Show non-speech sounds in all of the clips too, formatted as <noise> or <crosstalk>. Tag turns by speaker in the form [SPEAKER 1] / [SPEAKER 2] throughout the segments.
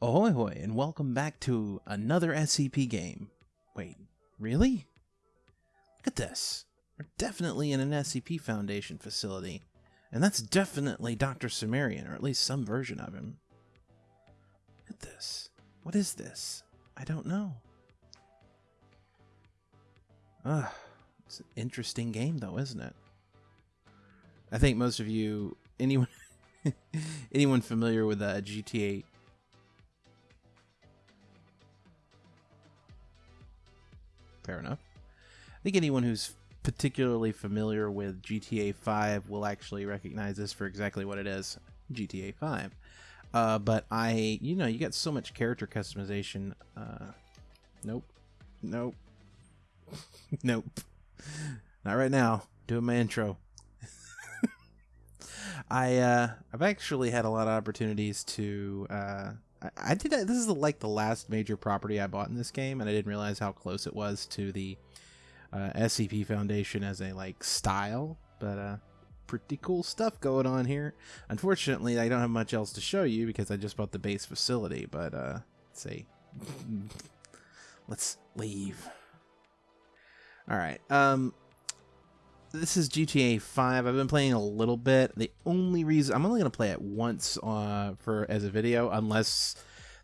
[SPEAKER 1] Ahoy hoy, and welcome back to another SCP game. Wait, really? Look at this. We're definitely in an SCP Foundation facility. And that's definitely Dr. Cimmerian, or at least some version of him. Look at this. What is this? I don't know. Ah, it's an interesting game though, isn't it? I think most of you, anyone, <laughs> anyone familiar with uh, GTA fair enough. I think anyone who's particularly familiar with GTA 5 will actually recognize this for exactly what it is GTA 5. Uh, but I, you know, you got so much character customization. Uh, nope. Nope. <laughs> nope. Not right now. Doing my intro. <laughs> I uh, I've actually had a lot of opportunities to uh, I, I did. This is like the last major property I bought in this game, and I didn't realize how close it was to the uh, SCP Foundation as a like style. But uh, pretty cool stuff going on here. Unfortunately, I don't have much else to show you because I just bought the base facility. But uh, let's see. <laughs> let's leave. All right. Um, this is GTA 5. I've been playing a little bit. The only reason I'm only going to play it once uh, for as a video, unless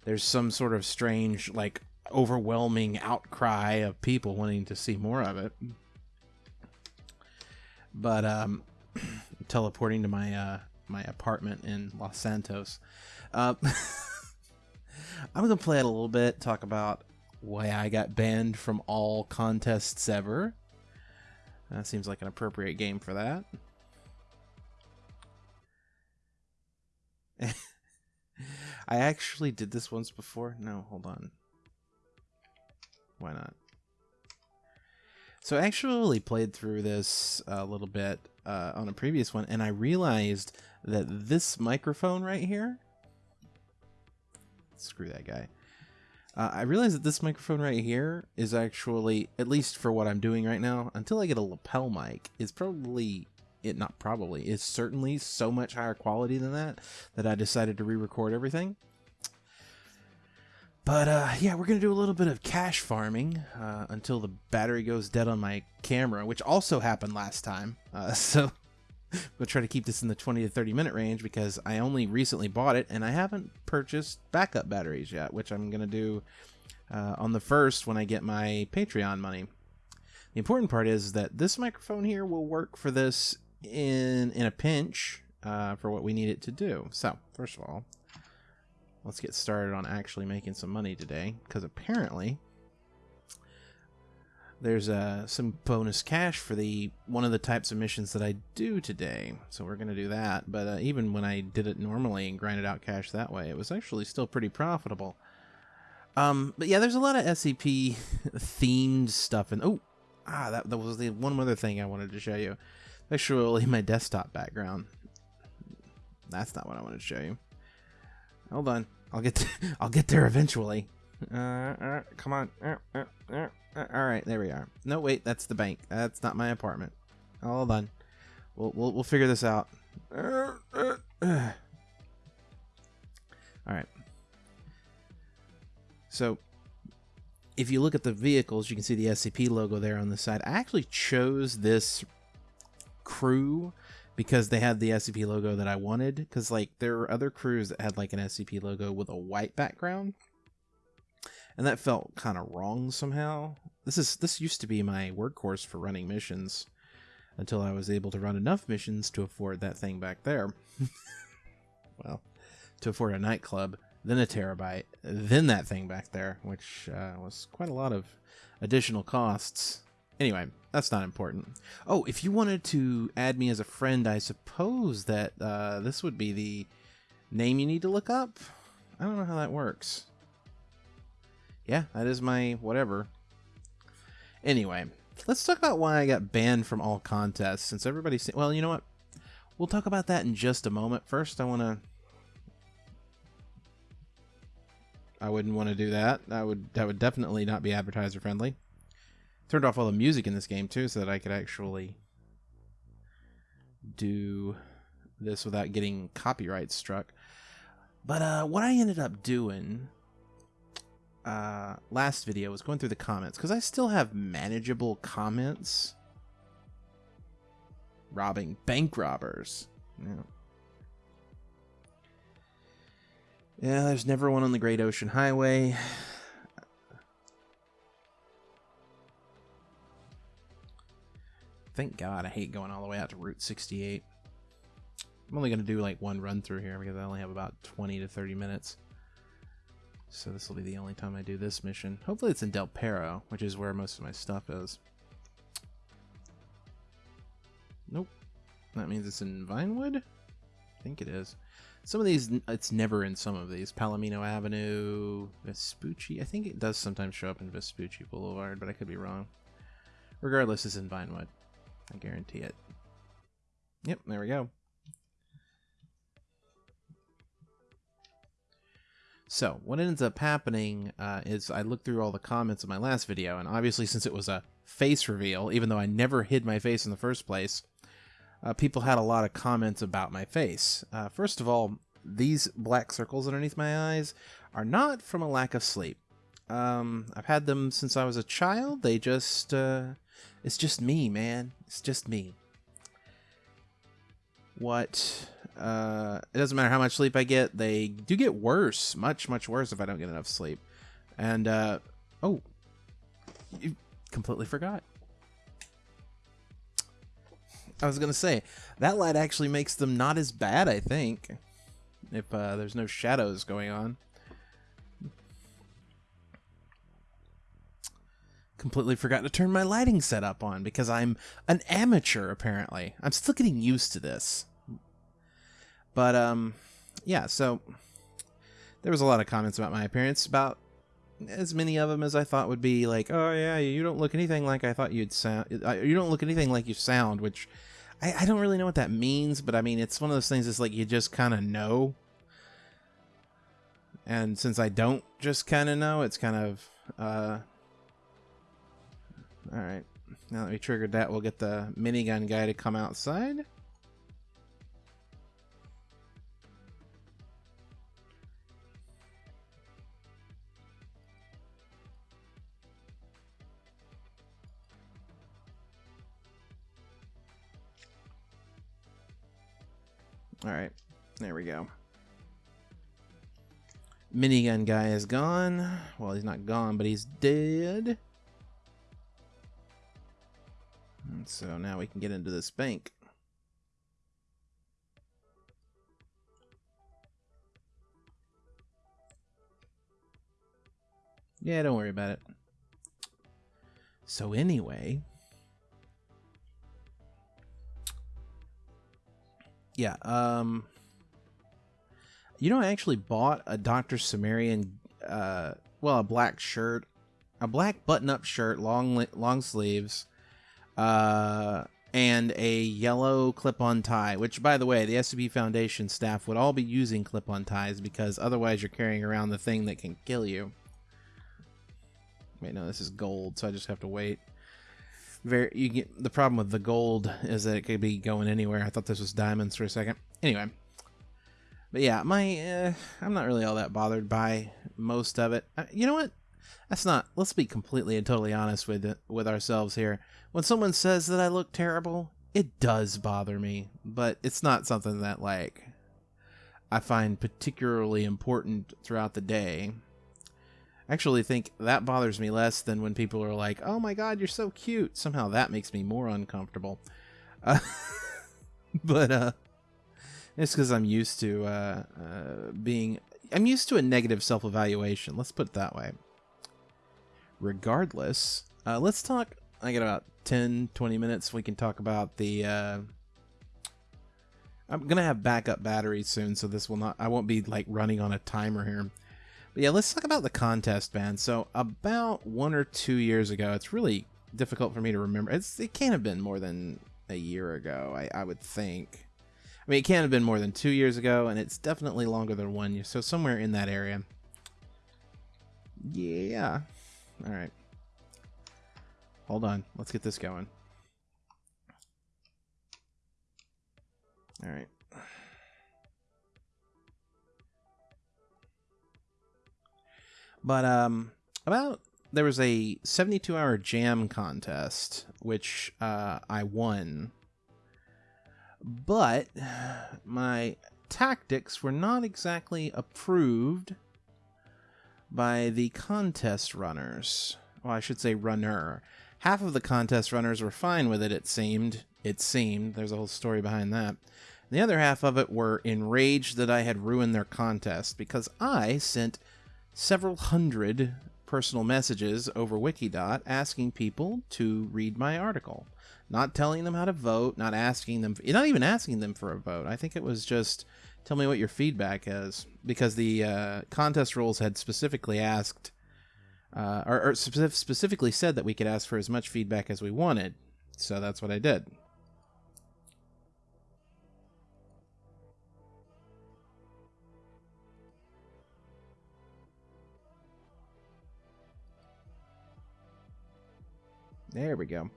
[SPEAKER 1] there's some sort of strange, like overwhelming outcry of people wanting to see more of it. But um, <clears throat> teleporting to my uh, my apartment in Los Santos. Uh, <laughs> I'm gonna play it a little bit. Talk about why I got banned from all contests ever that seems like an appropriate game for that. <laughs> I actually did this once before. No, hold on. Why not? So I actually played through this a little bit uh, on a previous one, and I realized that this microphone right here. Screw that guy. Uh, I realize that this microphone right here is actually, at least for what I'm doing right now, until I get a lapel mic, is probably, it not probably, is certainly so much higher quality than that, that I decided to re-record everything. But uh, yeah, we're going to do a little bit of cash farming uh, until the battery goes dead on my camera, which also happened last time. Uh, <laughs> so <laughs> we'll try to keep this in the 20 to 30 minute range because I only recently bought it and I haven't purchased backup batteries yet, which I'm going to do uh, on the first when I get my Patreon money. The important part is that this microphone here will work for this in in a pinch uh, for what we need it to do. So, first of all, let's get started on actually making some money today because apparently there's uh, some bonus cash for the one of the types of missions that I do today. So we're going to do that. But uh, even when I did it normally and grinded out cash that way, it was actually still pretty profitable. Um, but yeah, there's a lot of SCP <laughs> themed stuff. And oh, ah, that, that was the one other thing I wanted to show you. Actually, my desktop background. That's not what I wanted to show you. Hold on, I'll get to, <laughs> I'll get there eventually. Uh, come on. All right, there we are. No, wait, that's the bank. That's not my apartment. Hold on. We'll we'll, we'll figure this out. all right. So, if you look at the vehicles, you can see the SCP logo there on the side. I actually chose this crew because they had the SCP logo that I wanted. Because like there were other crews that had like an SCP logo with a white background and that felt kind of wrong somehow. This is this used to be my workhorse for running missions until I was able to run enough missions to afford that thing back there. <laughs> well, to afford a nightclub, then a Terrorbyte, then that thing back there, which uh, was quite a lot of additional costs. Anyway, that's not important. Oh, if you wanted to add me as a friend, I suppose that uh, this would be the name you need to look up. I don't know how that works yeah, that is my whatever. Anyway, let's talk about why I got banned from all contests. Since everybody's well, you know what? We'll talk about that in just a moment. First, I want to. I wouldn't want to do that. That would that would definitely not be advertiser friendly. Turned off all the music in this game too, so that I could actually do this without getting copyright struck. But uh, what I ended up doing uh, last video was going through the comments because I still have manageable comments. Robbing bank robbers. Yeah. Yeah, there's never one on the Great Ocean Highway. Thank God I hate going all the way out to Route 68. I'm only going to do like one run through here because I only have about 20 to 30 minutes. So this will be the only time I do this mission. Hopefully it's in Del Perro, which is where most of my stuff is. Nope. That means it's in Vinewood? I think it is. Some of these, it's never in some of these. Palomino Avenue, Vespucci. I think it does sometimes show up in Vespucci Boulevard, but I could be wrong. Regardless, it's in Vinewood. I guarantee it. Yep, there we go. So, what ends up happening uh, is I looked through all the comments of my last video, and obviously, since it was a face reveal, even though I never hid my face in the first place, uh, people had a lot of comments about my face. Uh, first of all, these black circles underneath my eyes are not from a lack of sleep. Um, I've had them since I was a child. They just, uh, it's just me, man. It's just me. What, uh, it doesn't matter how much sleep I get, they do get worse, much, much worse if I don't get enough sleep. And, uh, oh, you completely forgot. I was gonna say that light actually makes them not as bad. I think if uh, there's no shadows going on. Completely forgot to turn my lighting setup on because I'm an amateur. Apparently, I'm still getting used to this. But um, yeah. So there was a lot of comments about my appearance. About as many of them as I thought would be like, oh yeah, you don't look anything like I thought you'd sound. You don't look anything like you sound, which I, I don't really know what that means, but I mean, it's one of those things. It's like you just kind of know, and since I don't just kind of know, it's kind of uh. All right, now that we triggered that, we'll get the minigun guy to come outside. Alright, there we go. Minigun guy is gone. Well, he's not gone, but he's dead. And so now we can get into this bank. Yeah, don't worry about it. So anyway, yeah, um, you know, I actually bought a Dr. Cimmerian, uh, well, a black shirt, a black button-up shirt, long long sleeves, uh, and a yellow clip-on tie. Which, by the way, the SCP Foundation staff would all be using clip-on ties because otherwise you're carrying around the thing that can kill you. Wait, no, this is gold, so I just have to wait very you get the problem with the gold is that it could be going anywhere. I thought this was diamonds for a second. Anyway, but yeah, my uh, I'm not really all that bothered by most of it. Uh, you know what? That's not. Let's be completely and totally honest with with ourselves here. When someone says that I look terrible, it does bother me, but it's not something that like I find particularly important throughout the day actually think that bothers me less than when people are like, "Oh my god, you're so cute." Somehow that makes me more uncomfortable. Uh, <laughs> but uh, it's because I'm used to uh, uh, being. I'm used to a negative self-evaluation. Let's put it that way. Regardless, uh, let's talk. I got about 10, 20 minutes. We can talk about the. Uh, I'm gonna have backup batteries soon, so this will not. I won't be like running on a timer here. But yeah, let's talk about the contest ban. So about one or two years ago, it's really difficult for me to remember. It's it can't have been more than a year ago, I, I would think. I mean, it can't have been more than two years ago, and it's definitely longer than one year. So somewhere in that area. Yeah. All right. Hold on. Let's get this going. All right. But um, about there was a 72 hour jam contest which uh, I won, but my tactics were not exactly approved by the contest runners. Well, I should say runner. Half of the contest runners were fine with it, it seemed. It seemed. There's a whole story behind that. The other half of it were enraged that I had ruined their contest because I sent several hundred personal messages over Wikidot asking people to read my article. Not telling them how to vote, not asking them, not even asking them for a vote. I think it was just tell me what your feedback is because the uh, contest rules had specifically asked uh, or, or specifically said that we could ask for as much feedback as we wanted. So that's what I did. There we go.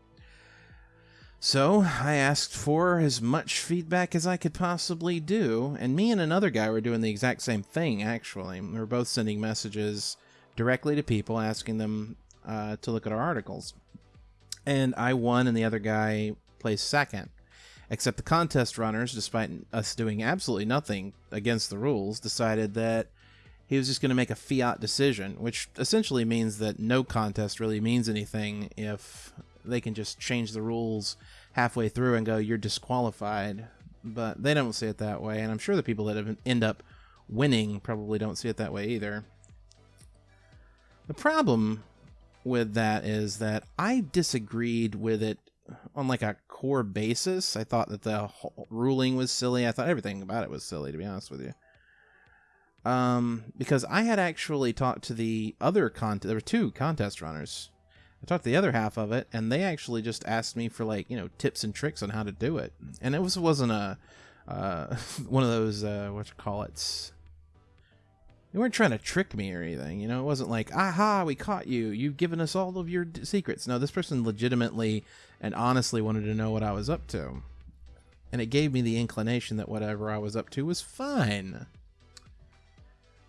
[SPEAKER 1] So I asked for as much feedback as I could possibly do, and me and another guy were doing the exact same thing, actually. We were both sending messages directly to people asking them uh, to look at our articles. And I won, and the other guy placed second. Except the contest runners, despite us doing absolutely nothing against the rules, decided that he was just going to make a fiat decision, which essentially means that no contest really means anything if they can just change the rules halfway through and go, you're disqualified. But they don't see it that way, and I'm sure the people that end up winning probably don't see it that way either. The problem with that is that I disagreed with it on like a core basis. I thought that the ruling was silly. I thought everything about it was silly, to be honest with you um, because I had actually talked to the other contest. There were two contest runners. I talked to the other half of it, and they actually just asked me for like you know tips and tricks on how to do it. And it was wasn't a uh, <laughs> one of those uh, what you call it. They weren't trying to trick me or anything, you know. It wasn't like, "Aha, we caught you! You've given us all of your d- secrets." No, this person legitimately and honestly wanted to know what I was up to, and it gave me the inclination that whatever I was up to was fine.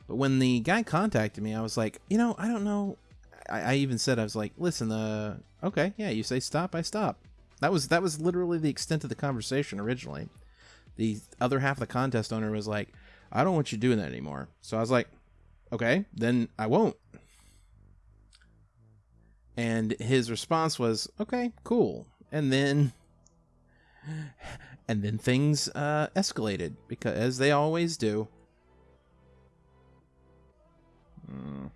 [SPEAKER 1] But when the guy contacted me, I was like, you know, I don't know. I, I even said I was like, listen, uh, okay, yeah, you say stop, I stop. That was that was literally the extent of the conversation originally. The other half of the contest owner was like, I don't want you doing that anymore. So I was like, okay, then I won't. And his response was, okay, cool. And then and then things uh, escalated because as they always do Mm.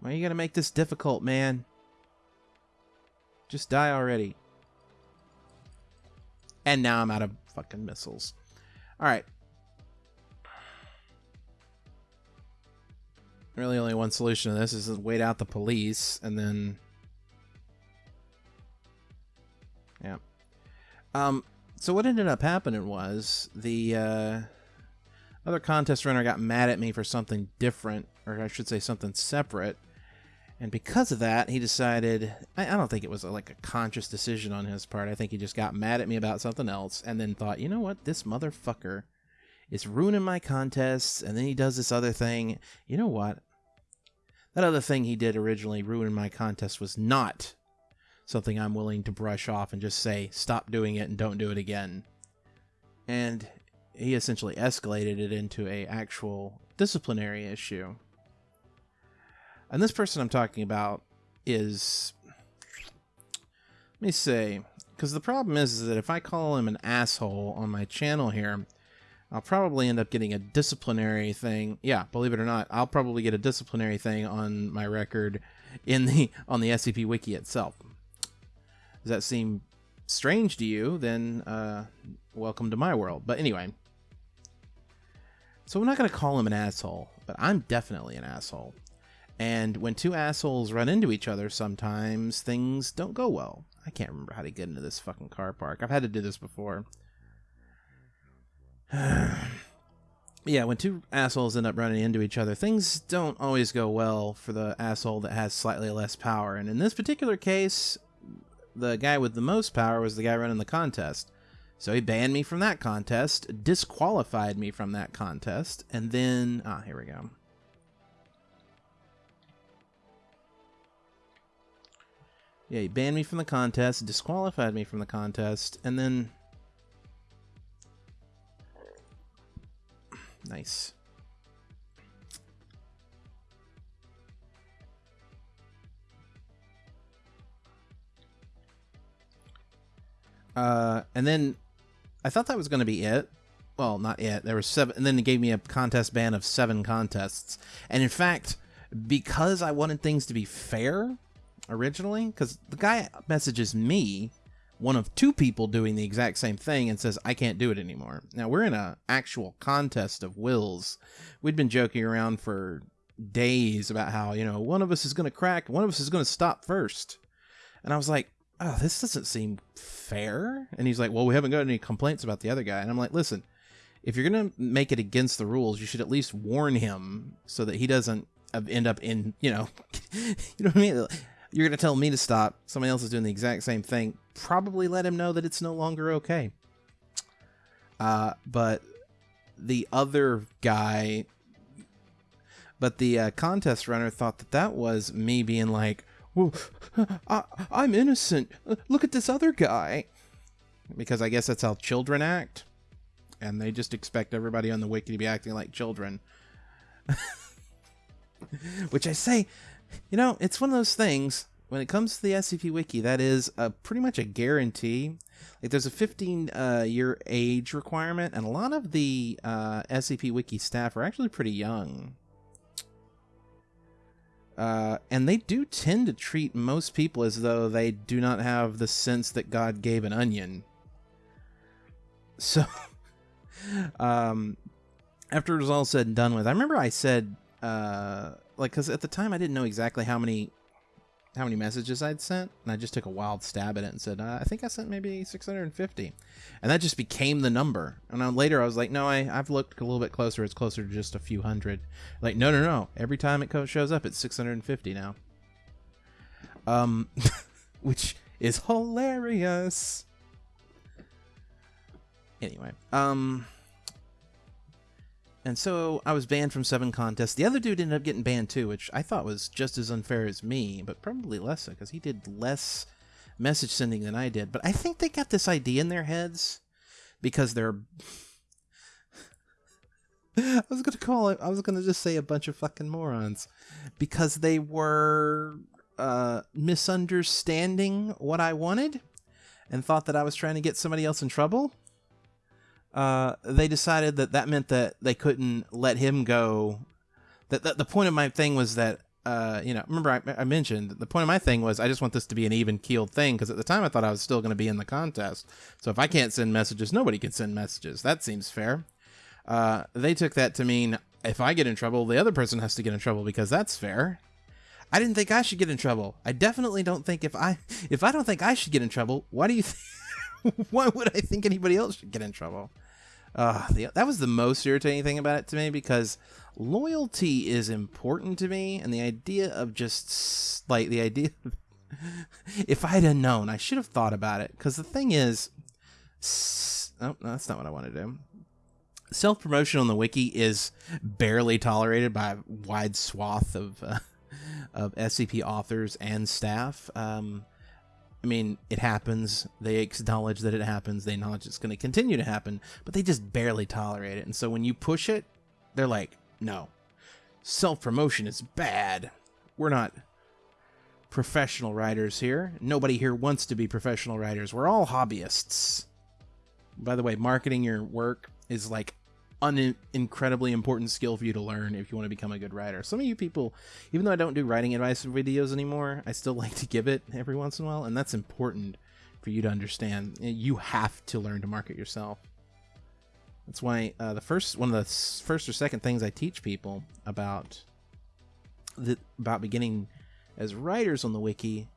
[SPEAKER 1] Why are you gonna make this difficult, man? Just die already. And now I'm out of fucking missiles. Alright. Really only one solution to this is to wait out the police and then Yeah. Um, so what ended up happening was the uh, other contest runner got mad at me for something different, or I should say something separate. And because of that, he decided, I, I don't think it was a, like a conscious decision on his part. I think he just got mad at me about something else and then thought, you know what, this motherfucker is ruining my contests. And then he does this other thing. You know what? That other thing he did originally, ruining my contest, was not something I'm willing to brush off and just say, stop doing it and don't do it again. And he essentially escalated it into a actual disciplinary issue. And this person I'm talking about is let me say because the problem is, is that if I call him an asshole on my channel here, I'll probably end up getting a disciplinary thing. Yeah, believe it or not, I'll probably get a disciplinary thing on my record in the on the SCP wiki itself. Does that seem strange to you? Then uh, welcome to my world. But anyway, so I'm not going to call him an asshole, but I'm definitely an asshole. And when two assholes run into each other, sometimes things don't go well. I can't remember how to get into this fucking car park. I've had to do this before. <sighs> yeah, when two assholes end up running into each other, things don't always go well for the asshole that has slightly less power. And in this particular case, the guy with the most power was the guy running the contest. So he banned me from that contest, disqualified me from that contest, and then ah, here we go. Yeah, he banned me from the contest, disqualified me from the contest, and then nice. Uh, and then I thought that was going to be it. Well, not it. There were seven, and then it gave me a contest ban of seven contests. And in fact, because I wanted things to be fair originally, because the guy messages me, one of two people doing the exact same thing, and says I can't do it anymore. Now we're in a actual contest of wills. We'd been joking around for days about how you know one of us is going to crack, one of us is going to stop first, and I was like, oh, this doesn't seem fair. And he's like, well, we haven't got any complaints about the other guy. And I'm like, listen, if you're going to make it against the rules, you should at least warn him so that he doesn't end up in, you know, <laughs> you know what I mean? You're going to tell me to stop. Somebody else is doing the exact same thing. Probably let him know that it's no longer okay. Uh, but the other guy, but the uh, contest runner thought that that was me being like, well, I, I'm innocent. Look at this other guy. Because I guess that's how children act. And they just expect everybody on the wiki to be acting like children. <laughs> Which I say, you know, it's one of those things. When it comes to the SCP Wiki, that is a, pretty much a guarantee. Like, there's a 15 uh, year age requirement, and a lot of the uh, SCP Wiki staff are actually pretty young. Uh, and they do tend to treat most people as though they do not have the sense that God gave an onion. So, <laughs> um, after it was all said and done with, I remember I said, uh, like, because at the time I didn't know exactly how many how many messages I'd sent, and I just took a wild stab at it and said, uh, I think I sent maybe 650. And that just became the number. And then later I was like, no, I, I've looked a little bit closer. It's closer to just a few hundred. Like, no, no, no. Every time it shows up, it's 650 now. Um, <laughs> which is hilarious. Anyway, um, and so I was banned from seven contests. The other dude ended up getting banned too, which I thought was just as unfair as me, but probably less so because he did less message sending than I did. But I think they got this idea in their heads because they're. <laughs> I was gonna call it. I was gonna just say a bunch of fucking morons because they were uh, misunderstanding what I wanted and thought that I was trying to get somebody else in trouble uh, they decided that that meant that they couldn't let him go. That, that the point of my thing was that uh, you know, remember I, I, mentioned the point of my thing was I just want this to be an even keeled thing because at the time I thought I was still going to be in the contest. So if I can't send messages, nobody can send messages. That seems fair. Uh, they took that to mean if I get in trouble, the other person has to get in trouble because that's fair. I didn't think I should get in trouble. I definitely don't think if I if I don't think I should get in trouble, why do you? Th- <laughs> why would I think anybody else should get in trouble? Uh, the, that was the most irritating thing about it to me because loyalty is important to me, and the idea of just like the idea. Of, <laughs> if I'd have known, I should have thought about it. Because the thing is, oh, no, that's not what I want to do. Self promotion on the wiki is barely tolerated by a wide swath of uh, of SCP authors and staff. Um, I mean, it happens. They acknowledge that it happens. They acknowledge it's going to continue to happen, but they just barely tolerate it. And so when you push it, they're like, no, self promotion is bad. We're not professional writers here. Nobody here wants to be professional writers. We're all hobbyists. By the way, marketing your work is like an incredibly important skill for you to learn if you want to become a good writer. Some of you people, even though I don't do writing advice videos anymore, I still <laughs> like to give it every once in a while, and that's important for you to understand. You have to learn to market yourself. That's why uh, the first one of the first or second things I teach people about the, about beginning as writers on the wiki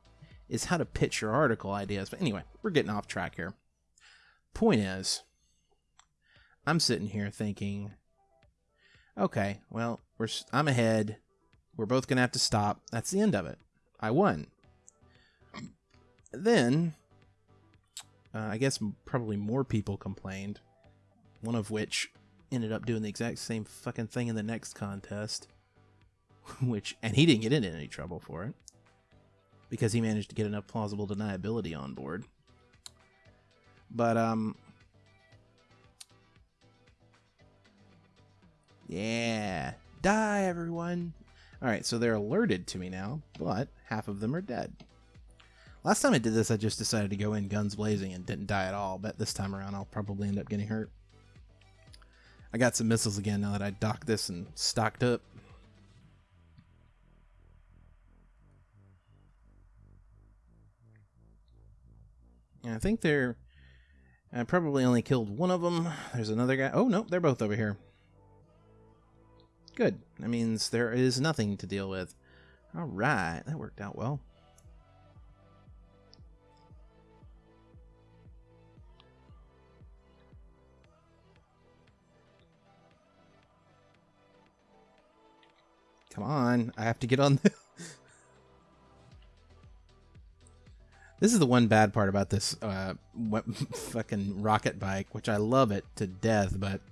[SPEAKER 1] is how to pitch your article ideas. But anyway, we're getting off track here. Point is, I'm sitting here thinking, okay, well, we're I'm ahead. We're both gonna have to stop. That's the end of it. I won. then, uh, I guess probably more people complained, one of which ended up doing the exact same fucking thing in the next contest, <laughs> which, and he didn't get into any trouble for it because he managed to get enough plausible deniability on board. But, um, yeah, die everyone. All right, so they're alerted to me now, but half of them are dead. Last time I did this, I just decided to go in guns blazing and didn't die at all, but this time around I'll probably end up getting hurt. I got some missiles again now that I docked this and stocked up. And I think they're... I probably only killed one of them. There's another guy. Oh, no, they're both over here. Good. That means there is nothing to deal with. Alright, that worked out well. Come on, I have to get on <laughs> the... this is the one bad part about this uh, <laughs> fucking rocket bike, which I love it to death, but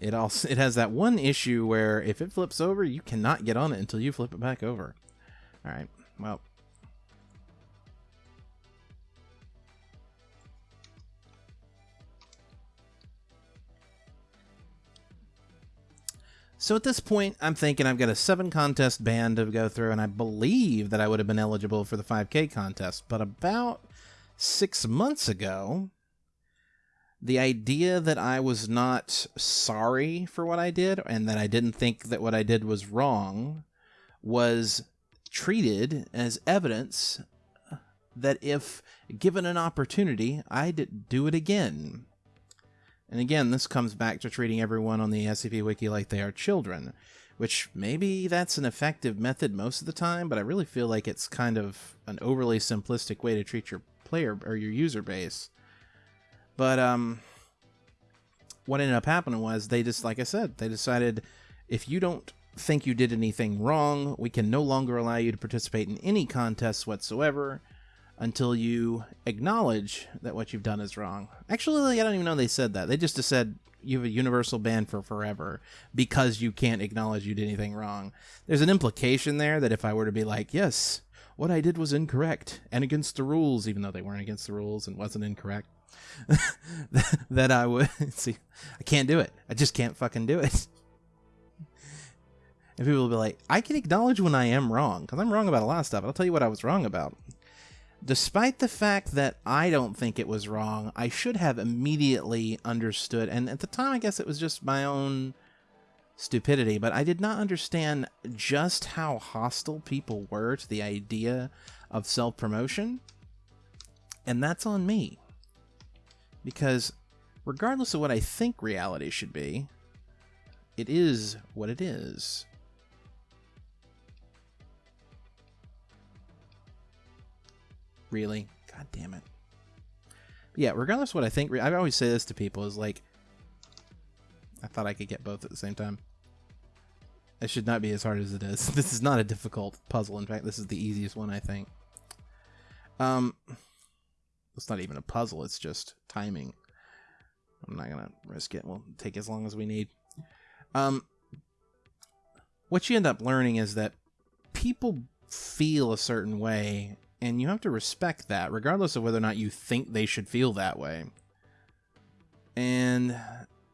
[SPEAKER 1] it also <laughs> it has that one issue where if it flips over, you cannot get on it until you flip it back over. All right, well, So at this point, I'm thinking I've got a seven contest band to go through, and I believe that I would have been eligible for the 5K contest. But about six months ago, the idea that I was not sorry for what I did and that I didn't think that what I did was wrong was treated as evidence that if given an opportunity, I'd do it again. And again, this comes back to treating everyone on the SCP Wiki like they are children, which maybe that's an effective method most of the time, but I really feel like it's kind of an overly simplistic way to treat your player or your user base. But um, what ended up happening was they just, like I said, they decided if you don't think you did anything wrong, we can no longer allow you to participate in any contests whatsoever until you acknowledge that what you've done is wrong. Actually, I don't even know they said that. They just said you have a universal ban for forever because you can't acknowledge you did anything wrong. There's an implication there that if I were to be like, yes, what I did was incorrect and against the rules, even though they weren't against the rules and wasn't incorrect, <laughs> that I would <laughs> see. I can't do it. I just can't fucking do it. And people will be like, I can acknowledge when I am wrong because I'm wrong about a lot of stuff. I'll tell you what I was wrong about. Despite the fact that I don't think it was wrong, I should have immediately understood. And at the time, I guess it was just my own stupidity, but I did not understand just how hostile people were to the idea of self promotion. And that's on me. Because regardless of what I think reality should be, it is what it is. Really? God damn it. But yeah, regardless of what I think, I always say this to people is like, I thought I could get both at the same time. It should not be as hard as it is. <laughs> This is not a difficult puzzle. In fact, this is the easiest one, I think. Um, it's not even a puzzle. It's just timing. I'm not gonna risk it. We'll take as long as we need. Um, what you end up learning is that people feel a certain way and you have to respect that, regardless of whether or not you think they should feel that way. And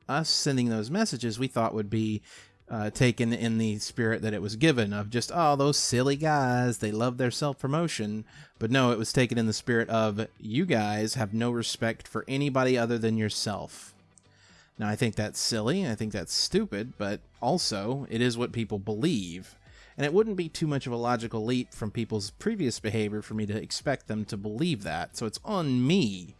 [SPEAKER 1] us sending those messages we thought would be uh, taken in the spirit that it was given of just, oh, those silly guys, they love their self promotion. But no, it was taken in the spirit of, you guys have no respect for anybody other than yourself. Now, I think that's silly. I think that's stupid, but also, it is what people believe and it wouldn't be too much of a logical leap from people's previous behavior for me to expect them to believe that. So it's on me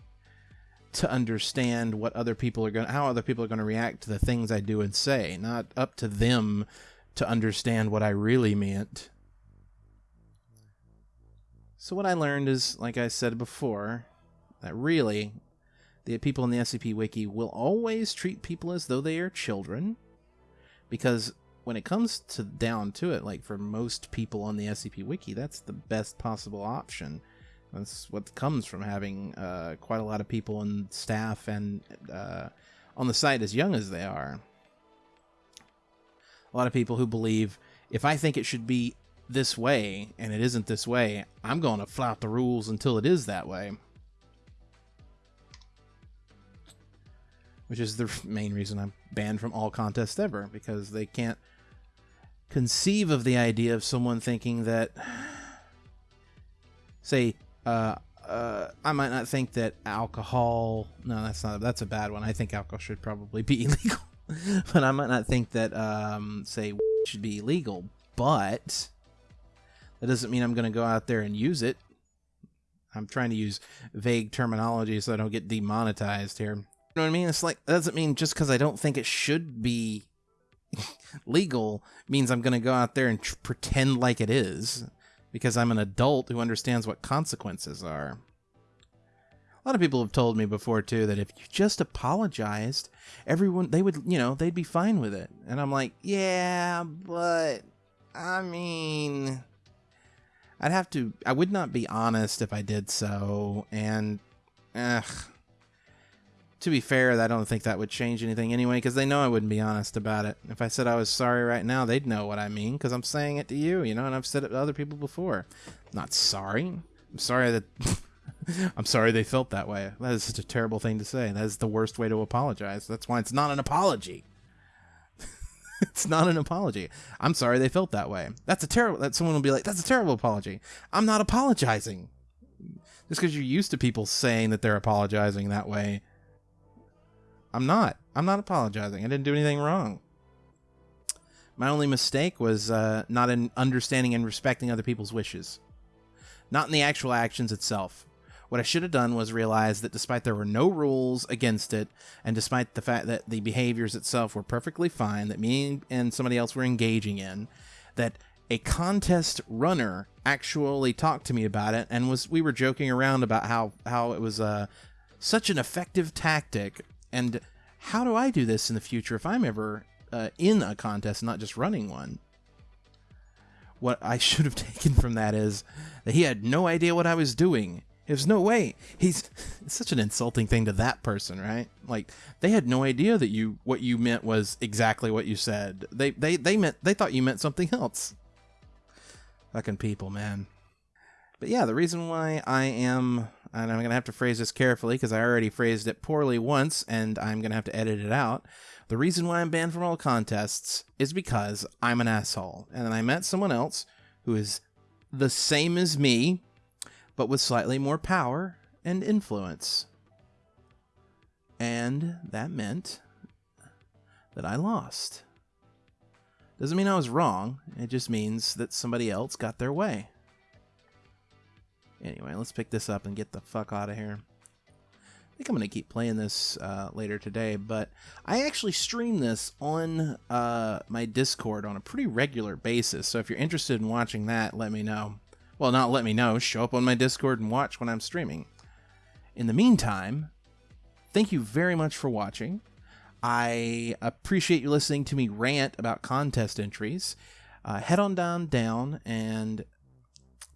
[SPEAKER 1] to understand what other people are going how other people are going to react to the things I do and say, not up to them to understand what I really meant. So what I learned is like I said before, that really the people in the SCP wiki will always treat people as though they are children because when it comes to down to it, like for most people on the SCP Wiki, that's the best possible option. That's what comes from having uh, quite a lot of people and staff and uh, on the site as young as they are. A lot of people who believe if I think it should be this way and it isn't this way, I'm going to flout the rules until it is that way. Which is the main reason I'm banned from all contests ever, because they can't conceive of the idea of someone thinking that, <sighs> say, uh, uh, I might not think that alcohol. No, that's not. That's a bad one. I think alcohol should probably be <laughs> illegal, but I might not think that, um, say, <laughs> should be illegal. But that doesn't mean I'm going to go out there and use it. I'm trying to use vague terminology so I don't get demonetized here. You know what I mean? It's like that doesn't mean just because I don't think it should be <laughs> legal means I'm going to go out there and pretend like it is because I'm an adult who understands what consequences are. A lot of people have told me before too that if you just apologized, everyone they would, you know, they'd be fine with it. And I'm like, "Yeah, but I mean, I'd have to I would not be honest if I did so and ugh to be fair, I don't think that would change anything anyway, because they know I wouldn't be honest about it. If I said I was sorry right now, they'd know what I mean, because I'm saying it to you, you know, and I've said it to other people before. I'm not sorry. I'm sorry that. <laughs> I'm sorry they felt that way. That is such a terrible thing to say. That is the worst way to apologize. That's why it's not an apology. <laughs> it's not an apology. I'm sorry they felt that way. That's a terrible. That someone will be like, "That's a terrible apology." I'm not apologizing. Just because you're used to people saying that they're apologizing that way I'm not. I'm not apologizing. I didn't do anything wrong. My only mistake was uh, not in understanding and respecting other people's wishes, not in the actual actions itself. What I should have done was realize that despite there were no rules against it, and despite the fact that the behaviors itself were perfectly fine, that me and somebody else were engaging in, that a contest runner actually talked to me about it and was we were joking around about how how it was uh, such an effective tactic and how do I do this in the future if I'm ever uh, in a contest, not just running one? What I <laughs> should have taken from that is that he had no idea what I was doing. There's no way. He's <laughs> such an insulting thing to that person, right? Like they had no idea that you what you meant was exactly what you said. They they they meant they thought you meant something else. Fucking people, man. But yeah, the reason why I am and I'm going to have to phrase this carefully because I already phrased it poorly once and I'm going to have to edit it out. The reason why I'm banned from all contests is because I'm an asshole. And then I met someone else who is the same as me, but with slightly more power and influence. And that meant that I lost. Doesn't mean I was wrong, it just means that somebody else got their way. Anyway, let's pick this up and get the fuck out of here. I think I'm going to keep playing this uh, later today, but I actually stream this on uh, my Discord on a pretty regular basis. So if you're interested in watching that, let me know. Well, not let me know, show up on my Discord and watch when I'm streaming. In the meantime, thank you very much for watching. I appreciate you listening to me rant about contest entries. Uh, head on down down and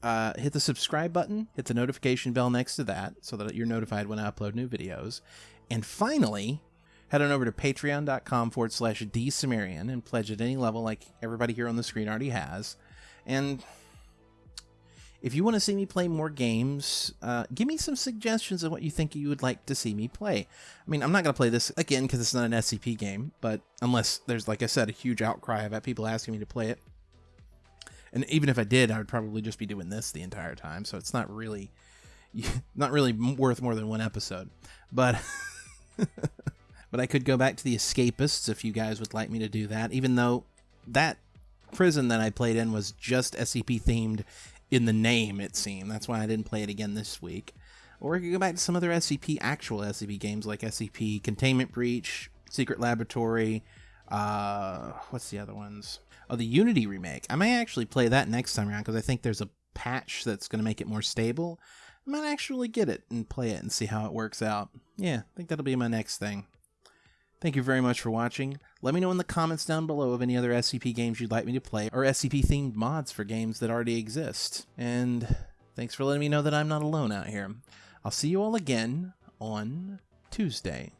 [SPEAKER 1] uh, hit the subscribe button, hit the notification bell next to that so that you're notified when I upload new videos. And finally, head on over to patreon.com forward slash dsumerian and pledge at any level like everybody here on the screen already has. And if you want to see me play more games, uh, give me some suggestions of what you think you would like to see me play. I mean, I'm not going to play this again because it's not an SCP game, but unless there's, like I said, a huge outcry about people asking me to play it, and even if I did, I would probably just be doing this the entire time. So it's not really, <laughs> not really worth more than one episode. But, <laughs> but I could go back to the Escapists if you guys would like me to do that. Even though that prison that I played in was just SCP themed in the name, it seemed. That's why I didn't play it again this week. Or we could go back to some other SCP, actual SCP games like SCP Containment Breach, Secret Laboratory. Uh, what's the other ones? Oh, the Unity remake. I may actually play that next time around because I think there's a patch that's going to make it more stable. I might actually get it and play it and see how it works out. Yeah, I think that'll be my next thing. Thank you very much for watching. Let me know in the comments down below of any other SCP games you'd like me to play or SCP themed mods for games that already exist. And Thanks for letting me know that I'm not alone out here. I'll see you all again on Tuesday.